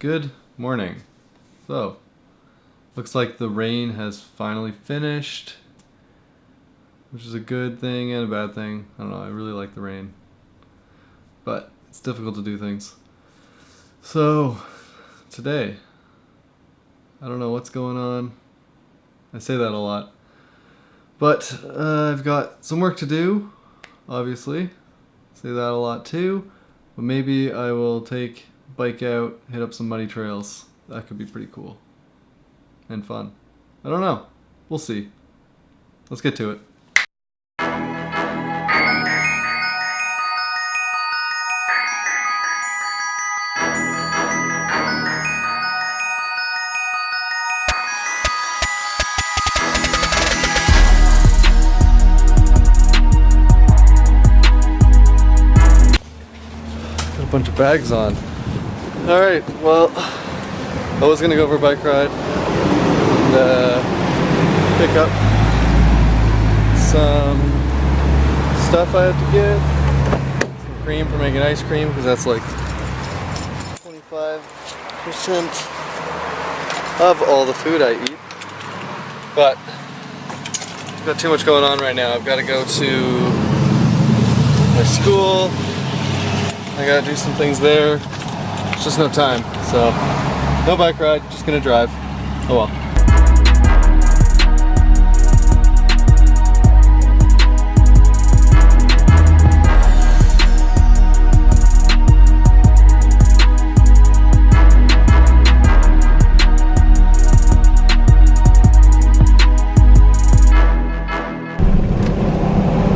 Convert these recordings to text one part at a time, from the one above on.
Good morning. So, looks like the rain has finally finished, which is a good thing and a bad thing. I don't know, I really like the rain, but it's difficult to do things. So, today, I don't know what's going on. I say that a lot. But uh, I've got some work to do, obviously. Say that a lot too. But maybe I will take bike out, hit up some muddy trails. That could be pretty cool. And fun. I don't know. We'll see. Let's get to it. Bunch of bags on. Alright, well, I was gonna go for a bike ride and uh, pick up some stuff I had to get. Some cream for making ice cream because that's like 25% of all the food I eat. But I've got too much going on right now. I've got to go to my school. I gotta do some things there. It's just no time. So, no bike ride, just gonna drive. Oh well.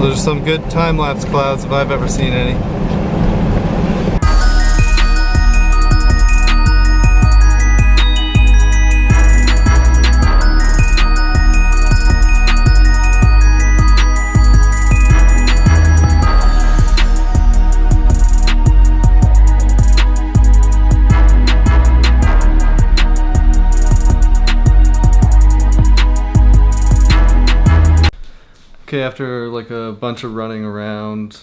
Those are some good time-lapse clouds if I've ever seen any. Okay, after like a bunch of running around,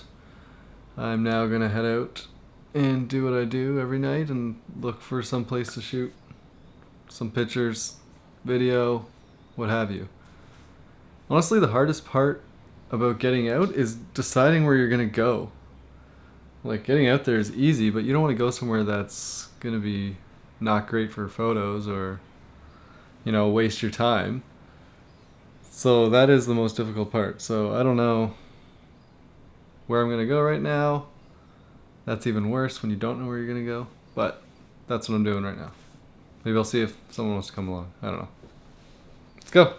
I'm now gonna head out and do what I do every night and look for some place to shoot some pictures, video, what have you. Honestly, the hardest part about getting out is deciding where you're gonna go. Like getting out there is easy, but you don't want to go somewhere that's gonna be not great for photos or, you know, waste your time. So that is the most difficult part. So I don't know where I'm going to go right now. That's even worse when you don't know where you're going to go. But that's what I'm doing right now. Maybe I'll see if someone wants to come along. I don't know. Let's go.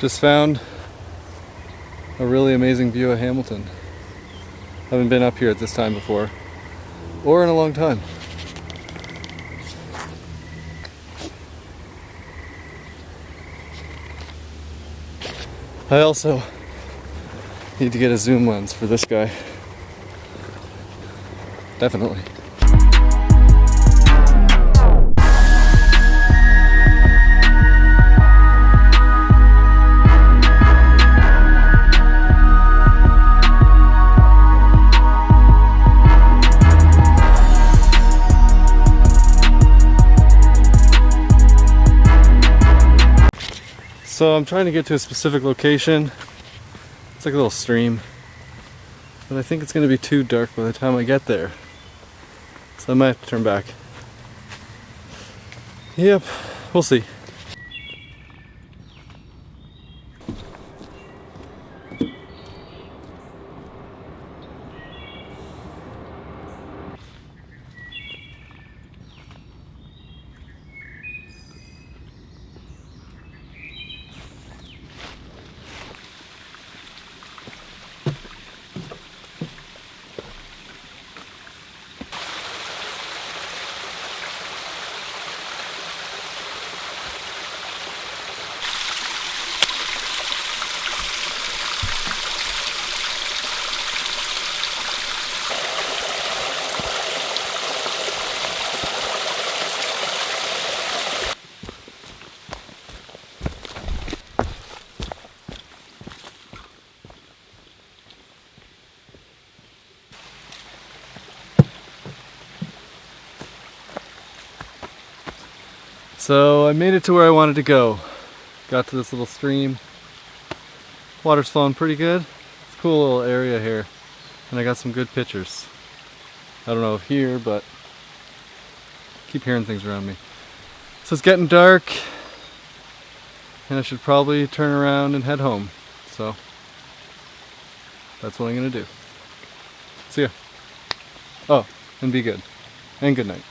Just found a really amazing view of Hamilton. Haven't been up here at this time before, or in a long time. I also need to get a zoom lens for this guy. Definitely. So I'm trying to get to a specific location. It's like a little stream. But I think it's going to be too dark by the time I get there. So I might have to turn back. Yep, we'll see. So I made it to where I wanted to go. Got to this little stream. Water's flowing pretty good. It's a cool little area here. And I got some good pictures. I don't know if here, but keep hearing things around me. So it's getting dark and I should probably turn around and head home. So that's what I'm gonna do. See ya. Oh, and be good. And good night.